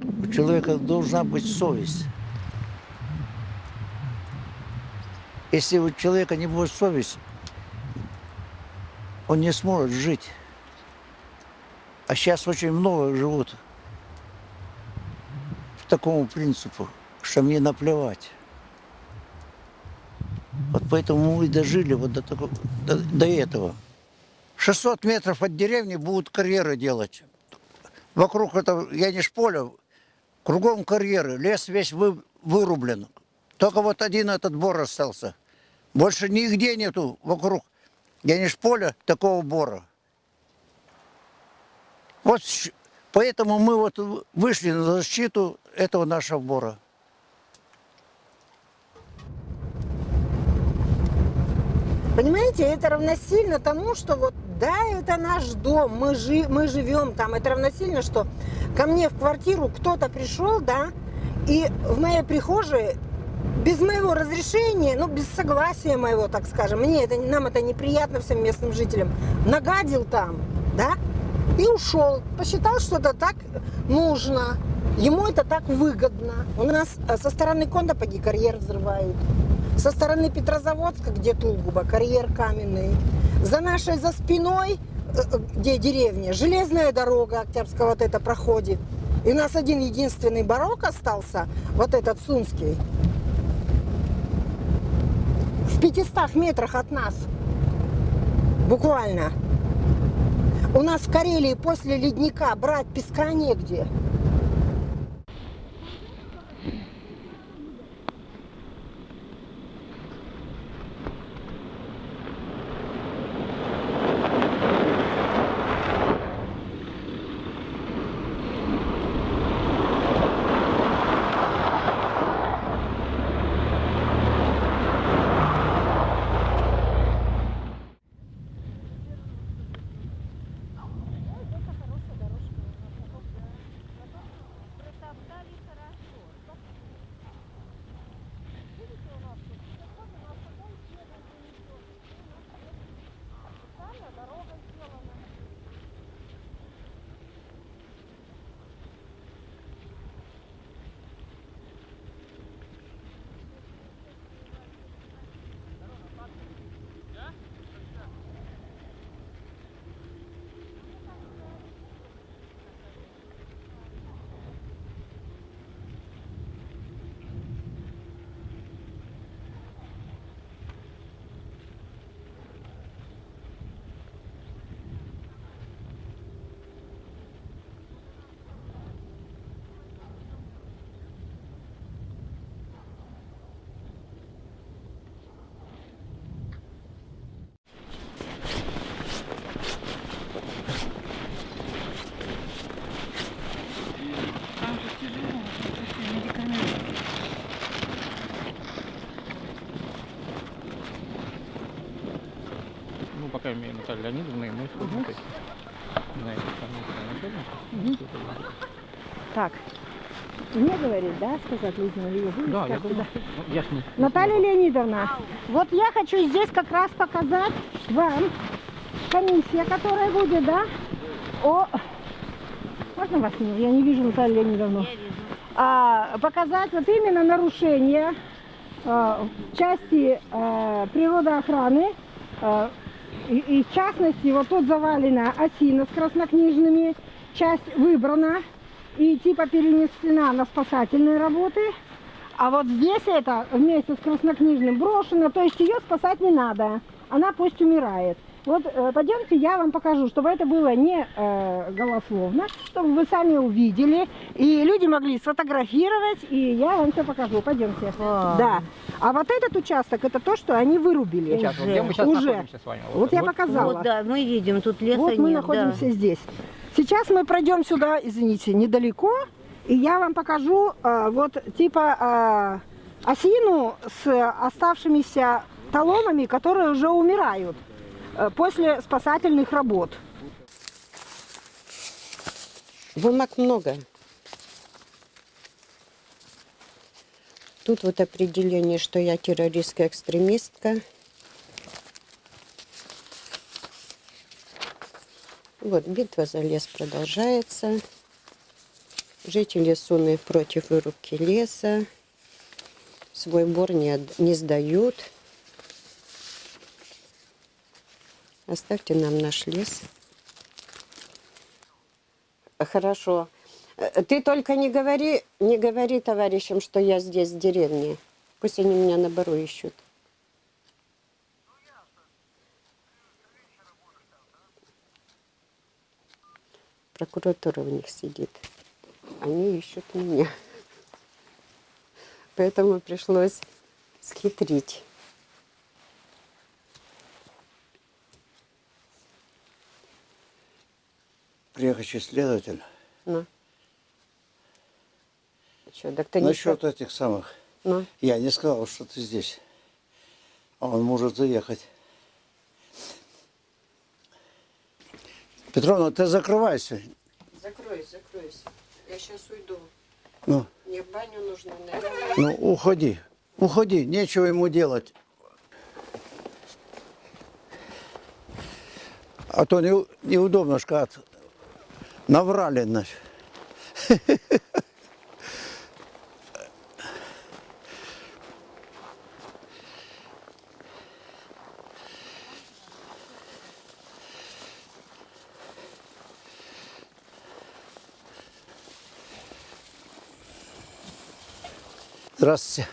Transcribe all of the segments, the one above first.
У человека должна быть совесть. Если у человека не будет совести, он не сможет жить. А сейчас очень много живут по такому принципу, что мне наплевать. Вот поэтому мы и дожили вот до, такого, до, до этого. 600 метров от деревни будут карьеры делать. Вокруг этого, я не поля, кругом карьеры, лес весь вы, вырублен. Только вот один этот бор остался. Больше нигде нету вокруг я не поля такого бора. Вот поэтому мы вот вышли на защиту этого нашего бора. Понимаете, это равносильно тому, что вот да, это наш дом, мы, жи, мы живем там. Это равносильно, что ко мне в квартиру кто-то пришел, да, и в моей прихожей без моего разрешения, ну, без согласия моего, так скажем, мне это, нам это неприятно всем местным жителям, нагадил там, да, и ушел. Посчитал, что это так нужно, ему это так выгодно. У нас э, со стороны Кондопаги карьер взрывают. Со стороны Петрозаводска, где Тугуба, карьер каменный. За нашей, за спиной, э, э, где деревня, железная дорога Октябрьская вот это проходит. И у нас один единственный барок остался, вот этот Сунский. В 500 метрах от нас. Буквально. У нас в Карелии после ледника брать песка негде. Пока имею Наталья Леонидовна, и мы сходим этим. На эту самую Анатольевну. Так, мне говорит, да, сказать вы Да, я понял. Ну, Я ж не... Наталья Леонидовна, вот я хочу здесь как раз показать вам комиссия, которая будет, да, о... Можно вас не? Я не вижу Наталью Леонидовну. А, показать вот именно нарушение а, части а, природоохраны, а, и, и в частности, вот тут завалена осина с краснокнижными, часть выбрана и типа перенесена на спасательные работы. А вот здесь это вместе с краснокнижным брошено, то есть ее спасать не надо, она пусть умирает. Вот э, пойдемте, я вам покажу, чтобы это было не э, голословно, чтобы вы сами увидели, и люди могли сфотографировать, и я вам все покажу. Пойдемте. Да. А вот этот участок, это то, что они вырубили. Сейчас, вот где мы сейчас Уже. находимся с вами? Вот я показала. Вот, да, мы видим, тут леса Вот мы нет, находимся здесь. Сейчас мы пройдем сюда, извините, недалеко, и я вам покажу а, вот типа а, осину с оставшимися талонами, которые уже умирают э, после спасательных работ. Бумаг много. Тут вот определение, что я террористская экстремистка. Вот битва за лес продолжается. Жители Суны против вырубки леса. Свой бор не, не сдают. Оставьте нам наш лес. Хорошо. Э, Ты только не говори, не говори товарищам, что я здесь в деревне. Пусть они меня на бару ищут. Прокуратура у них сидит. Они ищут меня. Поэтому пришлось схитрить. Приехавший следователь. Ну. Что, так ты не Насчет этих самых. Ну, Я не сказал, что ты здесь. А он может заехать. Петровна, ты закрывайся. закройся, закройся. Я сейчас уйду. Ну, Мне в баню нужно, наверное. ну уходи. Уходи, нечего ему делать. А то не, неудобно, шкат. Наврали, значит. Здравствуйте.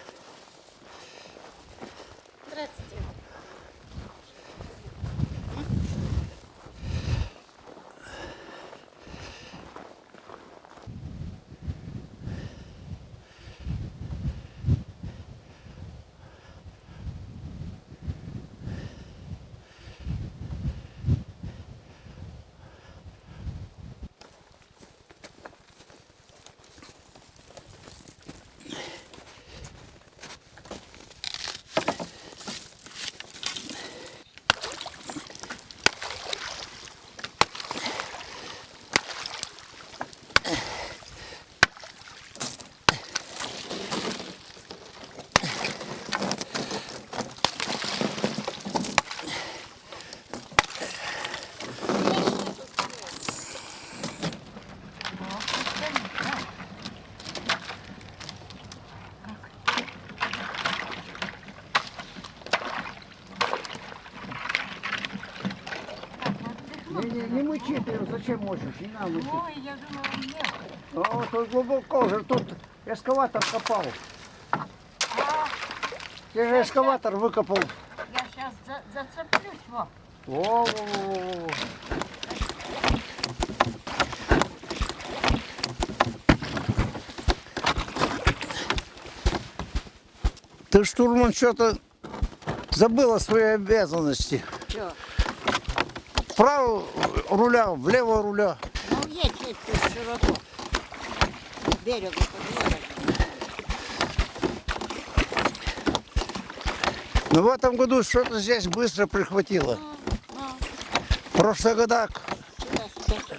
Не, мычи ты, зачем мочишь? Не надо. Ой, я думала, нет. А, тут глубоко же, тут эскаватор копал. Ты же эскаватор выкопал. Я сейчас зацеплюсь, во. Во-во-во-во. Ты, штурман, что-то забыла свои обязанности. Чё? Вправо руля, влево руля. Ну, едь, едь тут широко. К берегу подъехать. Но в этом году что-то здесь быстро прихватило. В прошлых годах Сюда, сюда.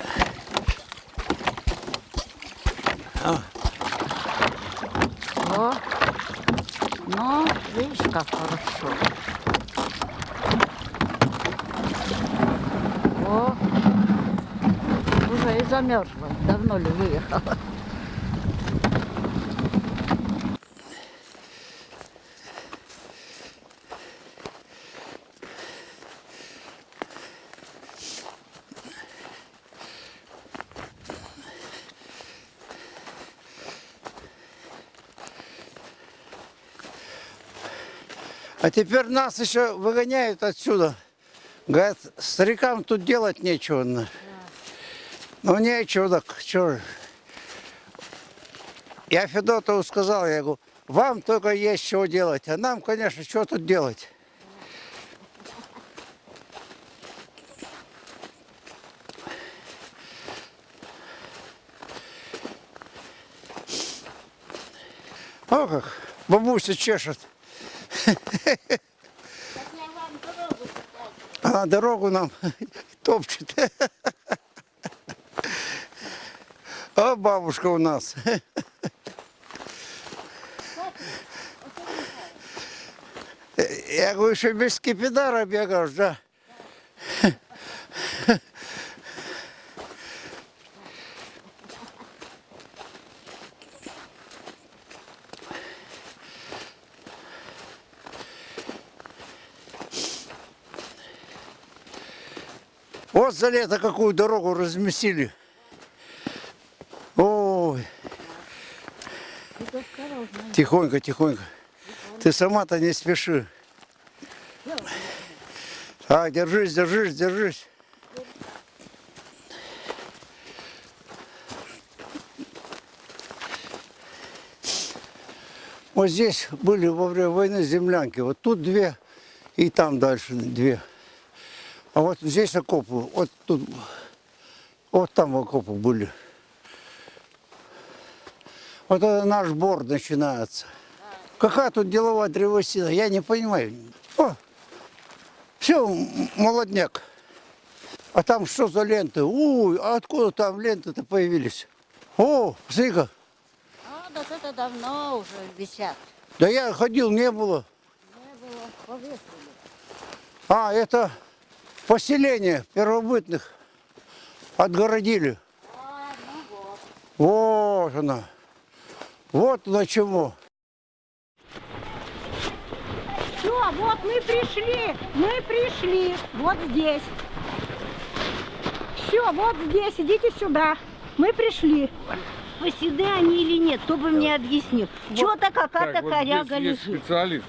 О, ну, видишь, как хорошо. О, уже и замерзла. Давно ли выехала? А теперь нас еще выгоняют отсюда. Говорят, старикам тут делать нечего. на. Ну нечего, так что. Я Федотову сказал, я говорю, вам только есть чего делать, а нам, конечно, что тут делать? О, как бабуся чешет. А дорогу нам топчет. А бабушка у нас. Я говорю, что без скипидара бегаешь, да? За лето какую дорогу разместили. Ой. Тихонько, тихонько. Ты сама-то не спеши. Так, держись, держись, держись. Вот здесь были во время войны землянки. Вот тут две и там дальше две. А вот здесь окопы. Вот тут. Вот там окопы были. Вот это наш бор начинается. Какая тут деловая древесина, я не понимаю. О, все, молодняк. А там что за ленты? Ой, а откуда там ленты-то появились? О, смотри-ка. А, так это давно уже висят. Да я ходил, не было. Не было, повесили. А, это поселение первобытных отгородили. А, ну вот. Вот она. Вот на чему. Все, вот мы пришли, мы пришли, вот здесь. Все, вот здесь, идите сюда. Мы пришли. Поседы они или нет, кто бы мне объяснил. Чего-то какая-то Так, вот коряга есть лежит. специалист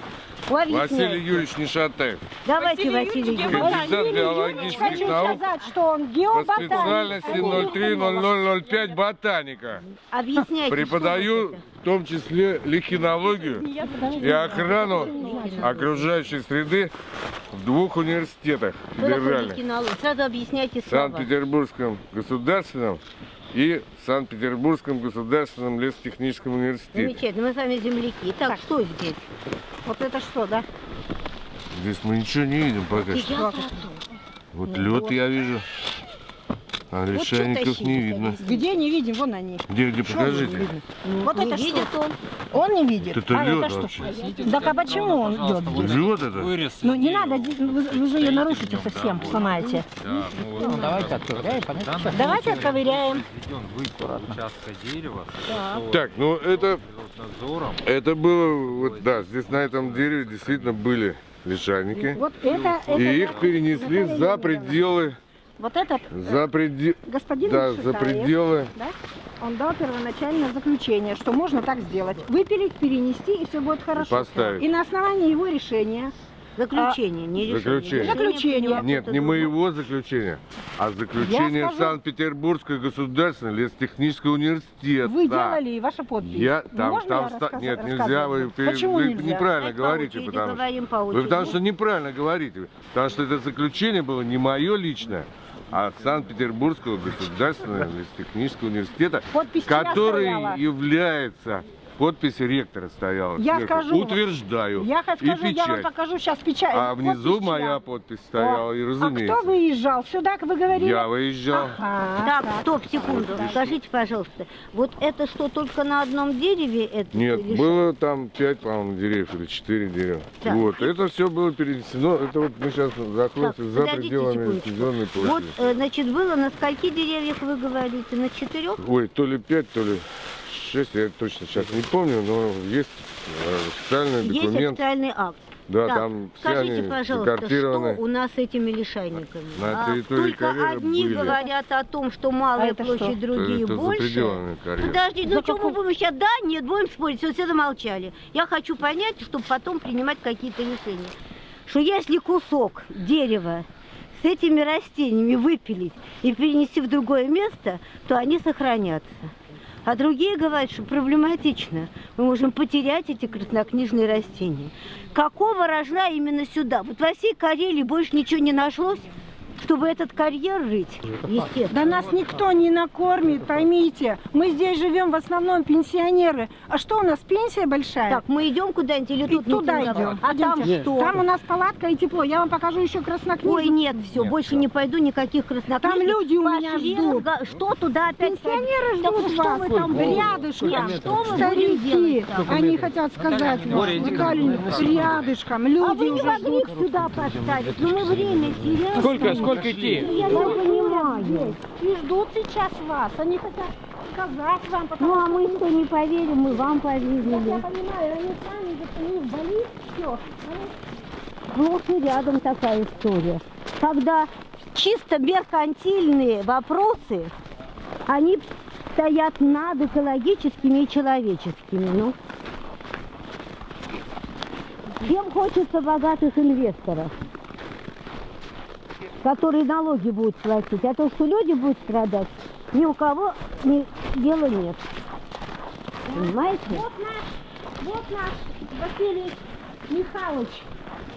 Объясняйте. Василий Юрьевич Нишатаев. Давайте, Василий Юрьевич. Кандидат биологических Хочу наук сказать, что он по геоботаник. специальности 030005 ботаника. Объясняйте. Преподаю в том числе лихинологию и охрану окружающей среды в двух университетах федеральных. Сразу объясняйте слова. Санкт-Петербургском государственном и Санкт-Петербургском государственном лесотехническом университете. Замечательно, мы с вами земляки. Так, что здесь? Вот это что, да? Здесь мы ничего не видим пока что. Вот лед я вижу, а Вот лишайников не видно. Где не видим, вон они. Где, где, покажите. Вот не это видит что? он. Он не видит. Это а лед это что? вообще. Так а почему он идет здесь? Лед это? Вырез. Ну не надо, вы, вы же ее нарушите совсем, сломаете. Да, ну, вот, давайте отковыряем. Давайте отковыряем. Участка дерева, Так, ну это, надзором. это было, вот да, здесь на этом дереве действительно были лишайники. Вот это, это И их перенесли за пределы, Вот этот за пределы, господин да, за Шутаев, пределы. да, он дал первоначальное заключение, что можно так сделать. Выпилить, перенести, и все будет хорошо. поставить. И на основании его решения, Заключение, не решение. Заключение. Заключение. Нет, не моего заключения, а заключение скажу- Санкт-Петербургского государственного лесотехнического университета. вы делали и ваша подпись. Я там, Можно там я ста- рассказ- Нет, нельзя, вы, Почему вы нельзя? неправильно Давайте по говорите, потому что вы потому что неправильно говорите, потому что это заключение было не мое личное, а Санкт-Петербургского государственного лесотехнического университета, Подпись который является подпись ректора стояла. Я сверху. скажу. Утверждаю. Я хочу и скажу, я вам печать. покажу сейчас печать. А внизу подпись моя чья. подпись стояла, и А разумеется. кто выезжал? Сюда, вы говорили? Я выезжал. Ага, Так, стоп, секунду. Скажите, пожалуйста, вот это что, только на одном дереве это? Нет, или было там пять, по-моему, деревьев или четыре дерева. Так. Вот, это все было перенесено. Это вот мы сейчас находимся Так, за пределами сезонной что? Вот, площади. э, значит, было на скольки деревьях вы говорите? На четырех? Ой, то ли пять, то ли шесть, я точно сейчас не помню, но есть э, официальный Есть документ. официальный акт. Да, Так, там все Скажите, они пожалуйста, что у нас с этими лишайниками? На А, территории Только одни были. говорят о том, что малая А площадь, что? другие это больше. Подожди, ну что мы будем сейчас? Да, нет, будем спорить, все, все замолчали. Я хочу понять, чтобы потом принимать какие-то решения. Что если кусок дерева с этими растениями выпилить и перенести в другое место, то они сохранятся. А другие говорят, что проблематично. Мы можем потерять эти краснокнижные растения. Какого рожна именно сюда? Вот во всей Карелии больше ничего не нашлось, чтобы этот карьер рыть. Естественно. Да нас никто не накормит, поймите. Мы здесь живем в основном пенсионеры. А что у нас, пенсия большая? Так, мы идем куда-нибудь или И тут туда митинг? идем. А там что? Там у нас палатка и тепло. Я вам покажу еще краснокнижник. Ой, нет, все, больше не пойду, никаких краснокнижных. Там люди у меня Пошли ждут. Что туда опять? Пенсионеры Так ждут что вас. мы там рядышком. Нет, что мы будем Старики, делать они хотят сказать вам. Рядышком, люди А вы не уже могли ждут. сюда поставить? Ну мы время теряем. Сколько, сколько идти? Я не понимаю. И ждут сейчас вас. Они хотят сказать вам, потому Ну а мы что, не поверим, мы вам Я поверили. понимаю, они сами, у них болит все. Сплошь и рядом такая история. Когда чисто меркантильные вопросы, они стоят над экологическими и человеческими. Ну. Всем хочется богатых инвесторов, которые налоги будут платить. А то, что люди будут страдать, ни у кого ни дела нет. Понимаете? Вот наш, вот наш Василий Михайлович.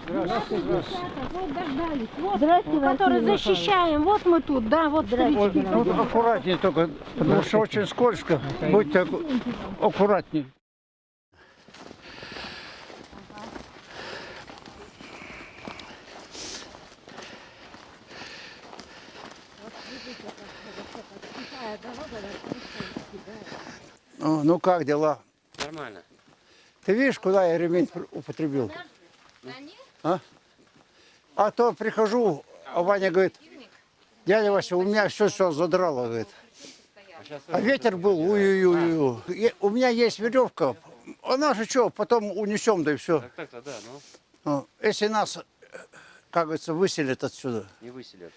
Здравствуйте, Вот дождались. Вот, Здравствуйте, который Василий защищаем. Вот мы тут, да, вот Здравствуйте. Вот аккуратнее только, потому что очень скользко. Будьте аккуратнее. О, Ну как дела? Нормально. Ты видишь, куда я ремень употребил? А? А то прихожу, а Ваня говорит, дядя Вася, у меня все все задрало, говорит. А ветер был. И У меня есть веревка, она же что, потом унесем, да и все. Так так-то да, ну Если нас, э, как говорится, выселят отсюда. не выселят.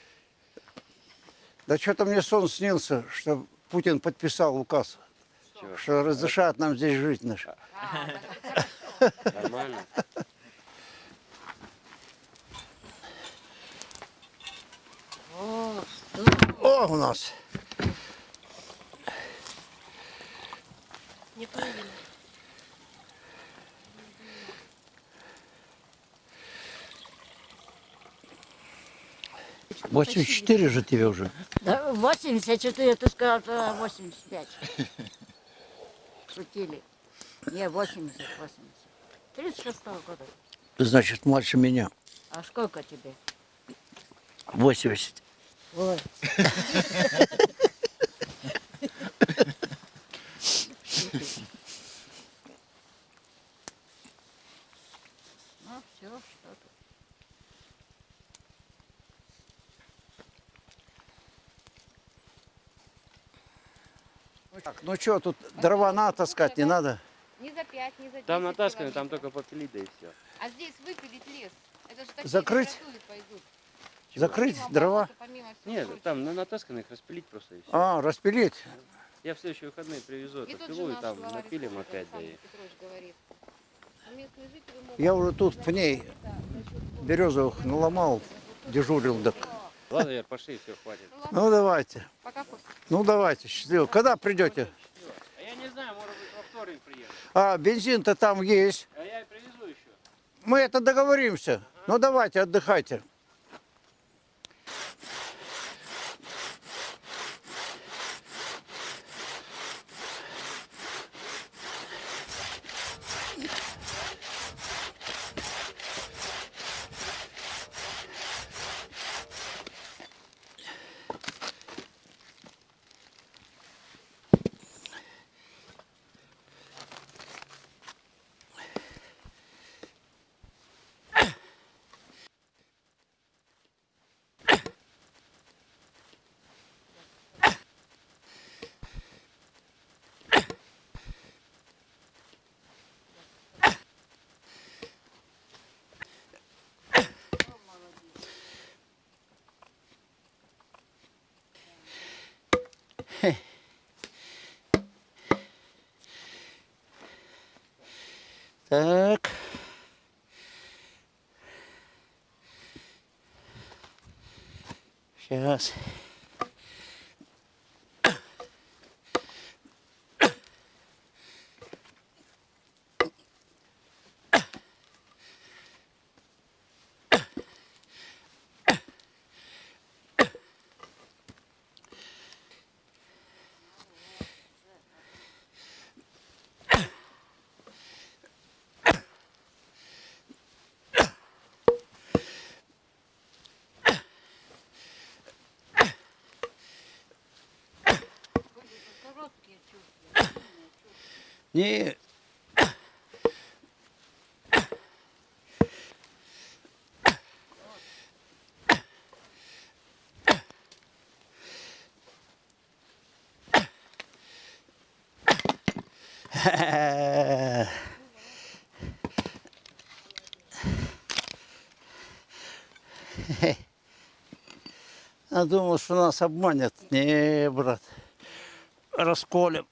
Да что-то мне сон снился, что Путин подписал указ, Чего? что разрешают нам здесь жить. Наш. Нормально. О, у нас. Неправильно. 84 же тебе уже. Да, 84, ты сказал, 85. Шутили. Не, 80, 80. 36 -го года. Значит, младше меня. А сколько тебе? 80. Ой. ну что, тут дрова надо таскать, не надо? Не за 5, не за 10 Там натаскано, там только попилить, да и все. А здесь выпилить лес. Это же такие Закрыть? пойдут. Закрыть Помимо дрова? болота, помимо Нет, прочего. там на натаскано их распилить просто и все. А, распилить. Я в следующие выходные привезу И эту пилу и там напилим опять, да и... Могут Я уже тут пней березовых наломал, дежурил. Так. Ладно, Яр, пошли, все, хватит. Ну давайте, Пока. Ну давайте, счастливо. Когда придете? А я не знаю, может быть, во вторник приеду. А, бензин-то там есть. А я и привезу еще. Мы это договоримся. Ну давайте, отдыхайте. Так. Сейчас. Короткие Не. Я думал, что нас обманет. Не, брат. Расколем.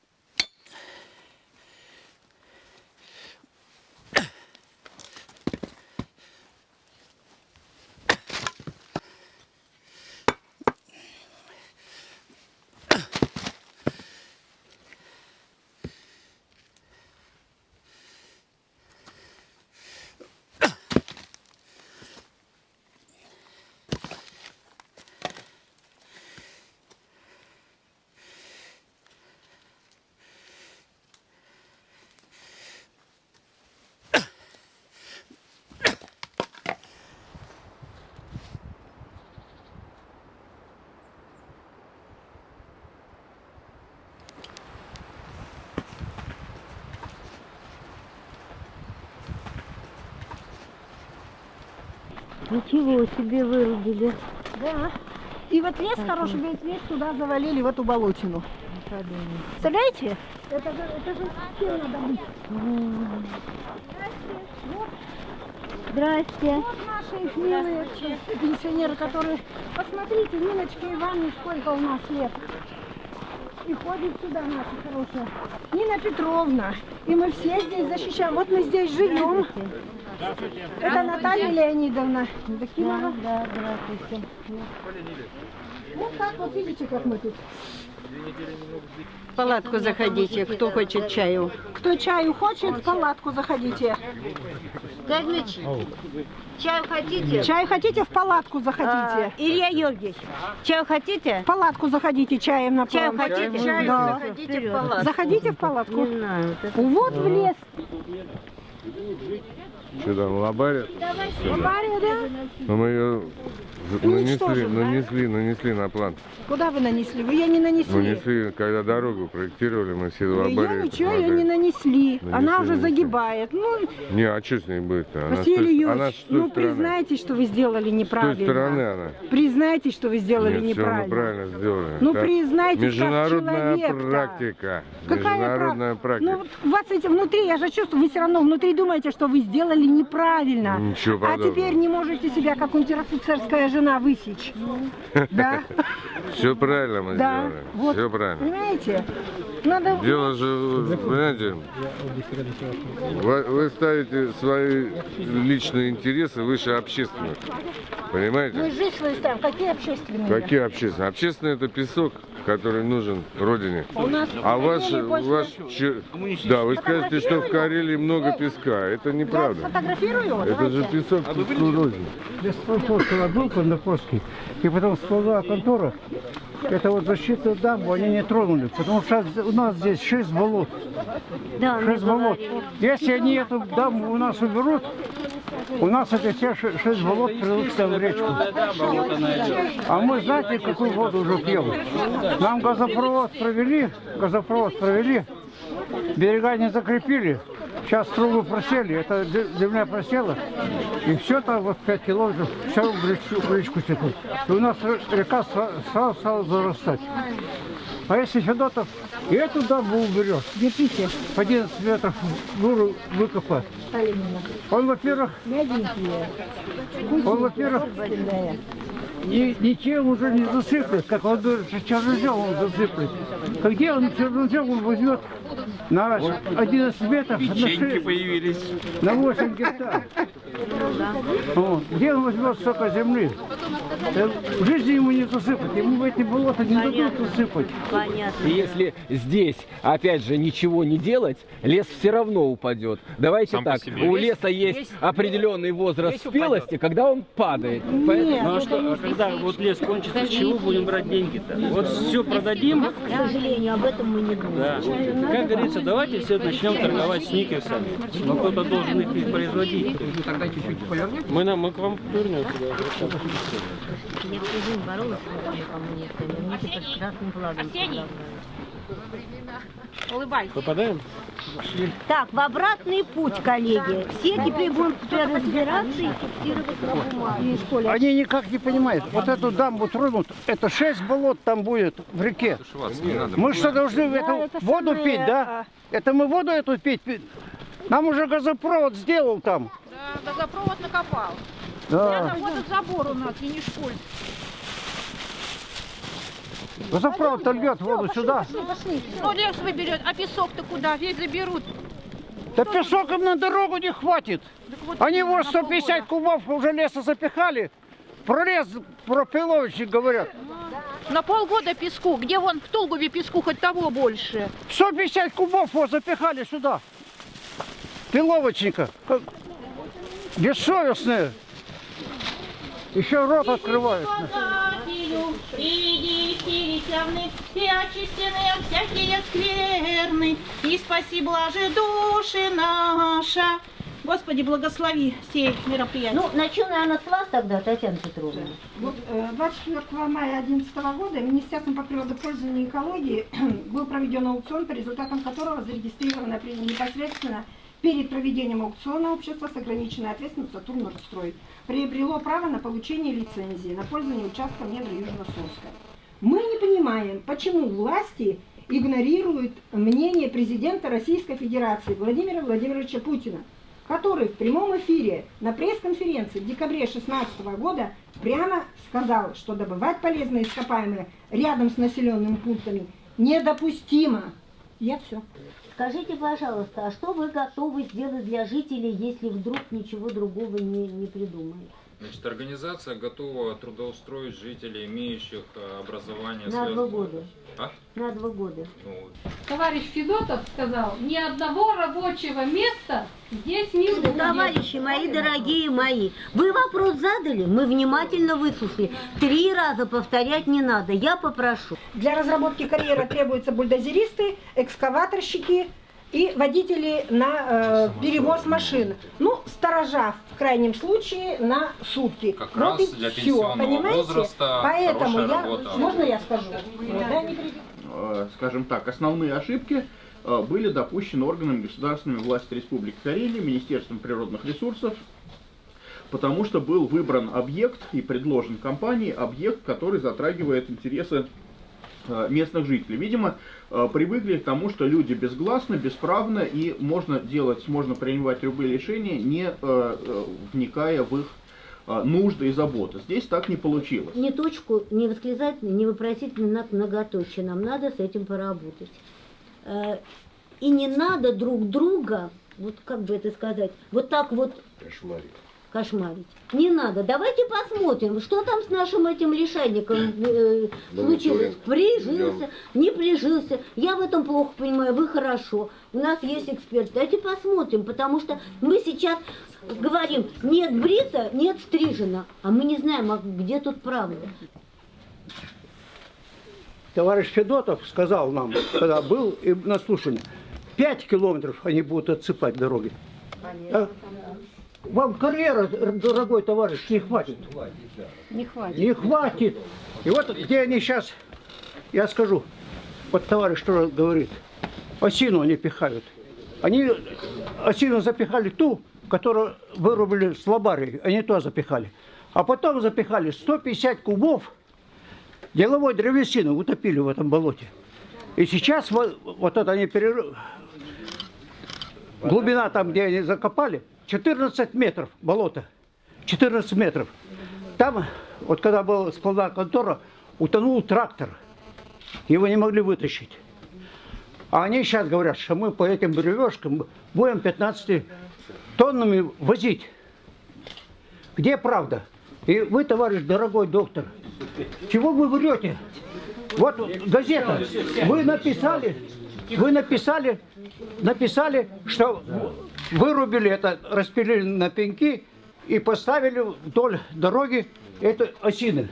Ничего себе вырубили. Да. И вот лес хороший, весь лес туда завалили, в эту болотину. Представляете? Это, же- это же чем надо быть? Здрасте. Вот наши милые пенсионеры, которые... Посмотрите, Ниночке Ивановне сколько у нас лет. И ходит сюда наша хорошая. Нина Петровна. И мы все здесь защищаем. Вот мы здесь живем. Это Наталья Леонидовна Евдокимова. Да, здравствуйте. Вот так вот видите, как мы тут. В палатку заходите, кто хочет чаю. Кто чаю хочет, в палатку заходите. Кузьмич, чаю хотите? Чай хотите, в палатку А, заходите. Илья Георгиевич, чаю хотите? В палатку заходите, чаем на Чаю хотите? Чаю Да. Заходите в палатку. Заходите в палатку. Не знаю. вот это- Вот в лес. Что там, лобарят? Авария, да? Ну, мы ее нанесли, Уничтожим, да? нанесли, нанесли на план. Куда вы нанесли? Вы ее не нанесли. Нанесли, когда дорогу проектировали, мы все Ее лобарят. ничего ее не нанесли. Нанесли, Она уже нанесли. загибает. Ну, Не, а что с ней будет-то? Она, с Василий той, она Юрьевич, с той ну стороны. признайтесь, что вы сделали С той неправильно. стороны она. Признайтесь, что вы сделали Нет, все мы неправильно. правильно сделали. Ну, Так, признайтесь, как Международная человек-то. практика. Какая Международная прав- практика. Ну, вот у вас эти внутри, я же чувствую, вы все равно внутри думаете, что вы сделали неправильно. Ничего а подобного. теперь не можете себя, как унтер-офицерская жена, высечь. Да? Все правильно мы Да. сделали. Вот. Все правильно. Понимаете? Надо... Дело же, понимаете, вы, вы ставите свои личные интересы выше общественных. Мы Понимаете? жизнь свою ставим. Какие общественные? Какие общественные? Общественные это песок, который нужен родине. У нас А в ваш, ваш, че- да, вы скажете, что в Карелии много песка. Это Я неправда. Это же песок родине. Беспокойство был Кондаковский, и потом всплыла контора. Это вот защитную дамбу они не тронули, потому что у нас здесь шесть болот. Да, мы Шесть болот. Если они эту дамбу у нас уберут, у нас эти все ше- шесть болот превратятся в речку. А мы знаете, какую воду уже пьем? Нам газопровод провели, газопровод провели, берега не закрепили. Сейчас трубы просели, это земля просела, и все там вот 5 километров, все в речку, в речку текут. И у нас река сра- сразу стала зарастать. А если Федотов и эту дамбу уберет, Держите. по 11 метров буру выкопать, он, во-первых, он, во-первых, ни- ничем уже не засыплет, как он чернозем он засыплет. А где он чернозем он возьмет на 11 метров, на, 6, появились. на 8 гектар? Вот. Где он возьмет столько земли? Э, В жизни ему не засыпать, ему в эти болота не дадут засыпать. Понятно. И если здесь, опять же, ничего не делать, лес все равно упадет. Давайте Сам так, у леса есть определенный возраст спелости, когда он падает. Поэтому- Ну а что, а когда вот лес кончится, с чего будем брать деньги-то? Вот все продадим, К сожалению, об этом мы не думаем. да. Как говорится, давайте все начнем торговать сникерсами. Но кто-то должен их ведь производить. Мы, на- мы к вам вернемся. Да. Я всю жизнь боролась с коммунистами. Мне теперь с красным флагом предлагают. Попадаем? Так, в обратный путь, коллеги. Все теперь будем теперь разбираться и фиксировать на бумаге. Они никак не понимают. Вот эту дамбу тронут, это шесть болот там будет в реке. Мы что, должны в эту это воду самое, пить, да? Это мы воду эту пить? Нам уже газопровод сделал там. Да, газопровод накопал. Да. Вот этот забор у нас, Енишкуль. Газопровод льет воду сюда. Ну, лес выберет, а песок-то куда? Весь заберут. Да песок им на дорогу не хватит. Они его 150 кубов уже леса запихали. Про лес, про пиловичи говорят. На полгода песку. Где вон в Толгове песку хоть того больше? 150 кубов вот запихали сюда. Пиловочника. Бессовестные. Еще рот открывают. И очистены всякие скверны, и спаси, блаже души наша. Господи, благослови сей мероприятие. Ну, начну, наверное, с вас тогда, Татьяна Петровна. Вот э, 24 мая 2011 года Министерством по природопользованию и экологии был проведен аукцион, по результатам которого зарегистрировано при- непосредственно перед проведением аукциона общество с ограниченной ответственностью «Сатурн Нордстрой» приобрело право на получение лицензии на пользование участком недр Южно-Сумска. Мы не понимаем, почему власти игнорируют мнение президента Российской Федерации Владимира Владимировича Путина, который в прямом эфире на пресс-конференции в декабре 2016 года прямо сказал, что добывать полезные ископаемые рядом с населенными пунктами недопустимо. Я все. Скажите, пожалуйста, а что вы готовы сделать для жителей, если вдруг ничего другого не, не придумают? Значит, организация готова трудоустроить жителей, имеющих э, образование. На связанное- два года. А? На два года. Ну, Товарищ Федотов сказал, ни одного рабочего места здесь не будет. Товарищи мои, дорогие мои, вы вопрос задали, мы внимательно выслушали. Три раза повторять не надо, я попрошу. Для разработки карьеры требуются бульдозеристы, экскаваторщики и водители на э, перевоз машин. Ну, сторожа в крайнем случае на сутки. Как вот раз и для все, понимаете? возраста Поэтому я, работа. можно я скажу? Да, э, скажем так, основные ошибки э, были допущены органами государственной власти Республики Карелия, Министерством природных ресурсов, потому что был выбран объект и предложен компании объект, который затрагивает интересы местных жителей. Видимо, э, привыкли к тому, что люди безгласны, бесправны и можно делать, можно принимать любые решения, не э, э, вникая в их э, нужды и заботы. Здесь так не получилось. Ни точку, ни восклицательный, ни вопросительный знак многоточие. Нам надо с этим поработать. Э, И не надо друг друга, вот как бы это сказать, вот так вот кошмарить. Не надо. Давайте посмотрим, что там с нашим этим лишайником э, случилось. Прижился, не прижился. Я в этом плохо понимаю, вы хорошо. У нас есть эксперт. Давайте посмотрим, потому что мы сейчас говорим, нет брита, нет стрижена, а мы не знаем, а где тут правда. Товарищ Федотов сказал нам, когда был и на слушании, 5 километров они будут отсыпать дороги. А? Вам карьера, дорогой товарищ, не хватит. Не хватит. Не хватит. И вот где они сейчас, я скажу, вот товарищ что говорит, осину они пихают. Они осину запихали ту, которую вырубили с лобарией, они туда запихали. А потом запихали 150 кубов деловой древесины, утопили в этом болоте. И сейчас вот, вот это они перерыв... Глубина там, где они закопали, 14 метров болота. 14 метров. Там, вот когда была складная контора, утонул трактор. Его не могли вытащить. А они сейчас говорят, что мы по этим бревешкам будем 15 тоннами возить. Где правда? И вы, товарищ дорогой доктор, чего вы врете? Вот газета. Вы написали, вы написали, написали, что вырубили это, распилили на пеньки и поставили вдоль дороги это осины.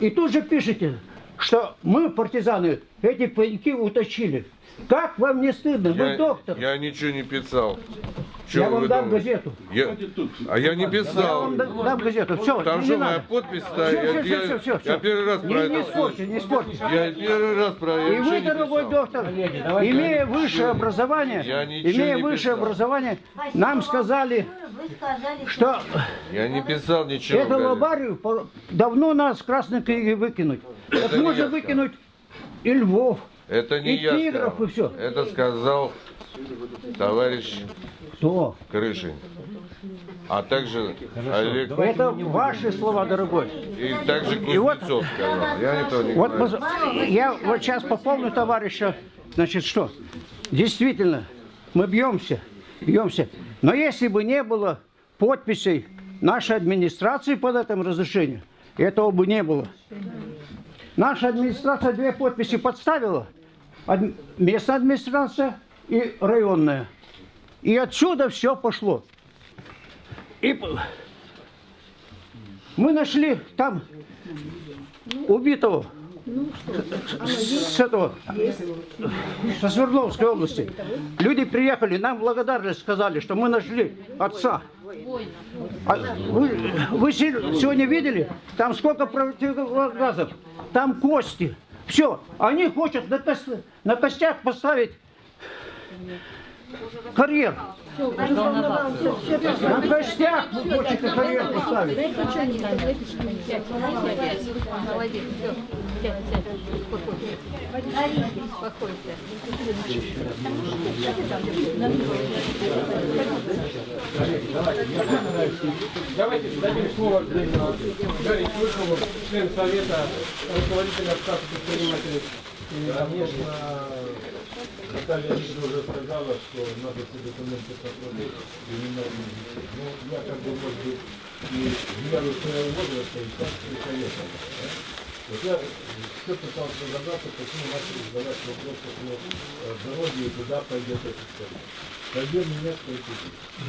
И тут же пишете, что мы, партизаны, эти пеньки утащили. Как вам не стыдно? Вы Я, доктор. я ничего не писал. Чё Я вы вам дам думаете? газету. Я- А я не Я писал. вам дам дам газету. Все, Там не что, моя надо. подпись Всё, стоит? всё, Я- всё, я- всё, всё. я первый раз про не, это не слышу. спорьте, не спорьте. Я первый раз про я И вы, дорогой писал. доктор, имея высшее образование, Я имея высшее писал. образование, нам сказали, Вы сказали, что Я не писал ничего. эту лобарию давно надо с красной книги выкинуть. Это можно я выкинуть и львов, Это не и я тигров, сказал. и все. Это сказал товарищ Кто? Крышин. а также Олег Это ваши слова, дорогой. и также И вот- Кузнецов сказал. Я этого не Вот говорю. мы- я вот сейчас пополню товарища. Значит, что? Действительно, мы бьемся, бьемся. Но если бы не было подписей нашей администрации под этим разрешением, этого бы не было. Наша администрация две подписи подставила. Местная администрация и районная. И отсюда все пошло. И мы нашли там убитого с с этого, со Свердловской области. Люди приехали, нам благодарность сказали, что мы нашли отца. А вы, вы се- сегодня видели, там сколько противогазов, там кости. Все, они хотят на, кос- на костях поставить карьер. На костях вы хотите карьер поставить. Молодец. Давайте дадим слово Гарри Слышалу, член Совета, руководитель Ассоциации предпринимателей. Наталья Викторовна уже сказала, что надо все документы посмотреть и ничего. Ну, я как бы, может быть, и в меру своего возраста, и так и советовал. Да? Вот я все пытался разобраться, почему начали задавать вопрос по поводу, э, дороги и куда пойдет эта история. Карьер не несколько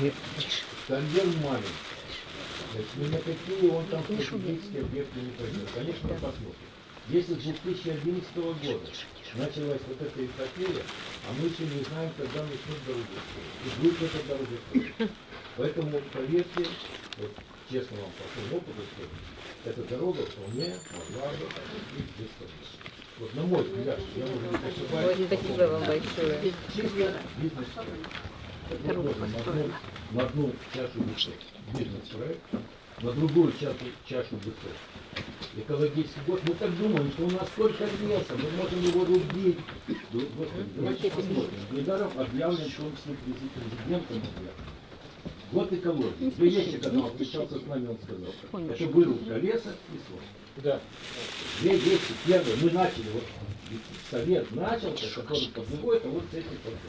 тысяч. Карьер маленький. Значит, ни на какие он там стратегические объекты не пойдет. Конечно, посмотрим. Если с 2011 года началась вот эта эпопея, а мы еще не знаем, когда начнут строить. И будет эта дорога строить. Поэтому, поверьте, вот честно вам по своему опыту скажу, эта дорога вполне могла бы быть без. Вот на мой взгляд, я уже не ошибаюсь. Спасибо вам большое. Чисто бизнес Дорогу на одну, построим. на одну чашу высот бизнес-проект, на другую чашу, чашу высот экологический год. Мы так думаем, что у нас столько леса, мы можем его рубить. Да, Господи, давайте посмотрим. Недаром объявлен, в том числе прези- президентом объявлен. Год экологии. Две вещи, когда он встречался с нами, он сказал. Это вырубка леса и срок. Да. Две вещи. Первое, мы начали, вот совет начался, который подводит, а вот с этих проблем.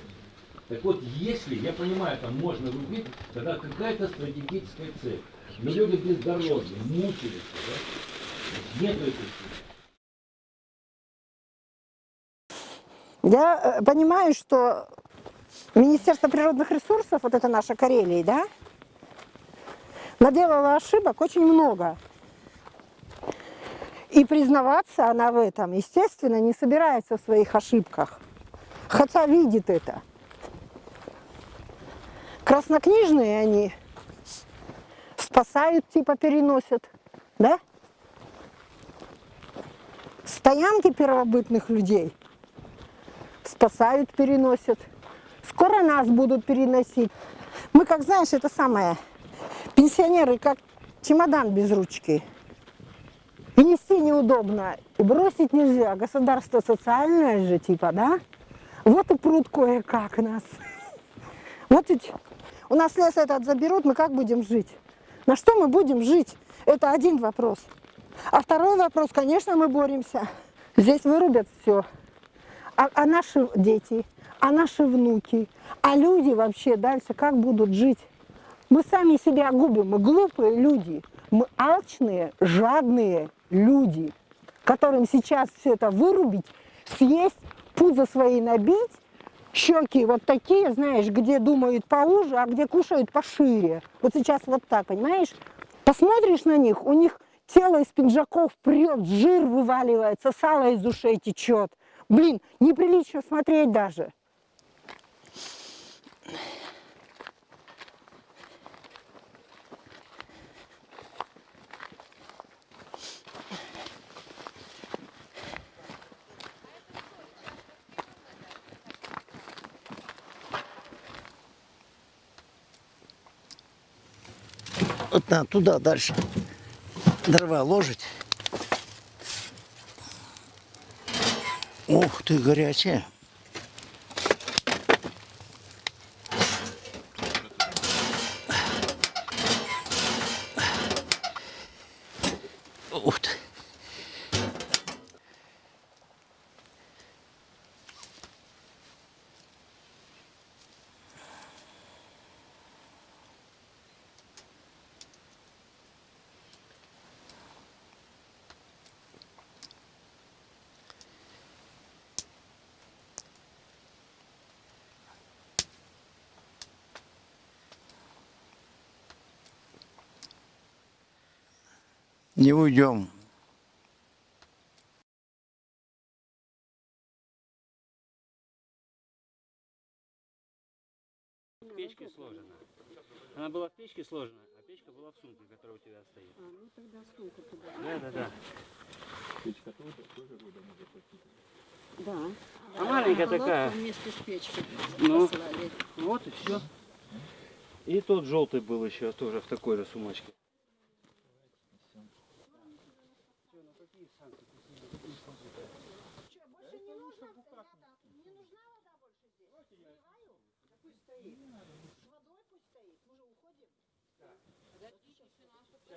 Так вот, если, я понимаю, там можно рубить, тогда какая-то стратегическая цель. Но люди без дороги, мучились, да? Нет Я э, понимаю, что Министерство природных ресурсов, вот это наша Карелия, да, наделала ошибок очень много. И признаваться она в этом, естественно, не собирается в своих ошибках. Хотя видит это. Краснокнижные они спасают, типа переносят, да? Стоянки первобытных людей спасают, переносят. Скоро нас будут переносить. Мы, как знаешь, это самое, пенсионеры, как чемодан без ручки. И нести неудобно, и бросить нельзя. Государство социальное же, типа, да? Вот и пруд кое-как нас. Вот ведь у нас лес этот заберут, мы как будем жить? На что мы будем жить? Это один вопрос. А второй вопрос, конечно, мы боремся. Здесь вырубят все. А, а наши дети, а наши внуки, а люди вообще дальше как будут жить? Мы сами себя губим, мы глупые люди, мы алчные, жадные люди, которым сейчас все это вырубить, съесть, пузо свои набить, щеки вот такие, знаешь, где думают поуже, а где кушают пошире. Вот сейчас вот так, понимаешь? Посмотришь на них, у них тело из пинжаков прет, жир вываливается, сало из ушей течет. Блин, неприлично смотреть даже. Надо туда дальше дрова ложить. Ух ты, горячая. Не уйдем. В печке сложена. Она была в печке сложена, а печка была в сумке, которая у тебя стоит. А, ну тогда сумку туда. Да, да, да. Печка тоже, тоже года может быть. Да. А маленькая Колодку такая. вместе с печкой Ну, вот и все. И тот желтый был еще тоже в такой же сумочке.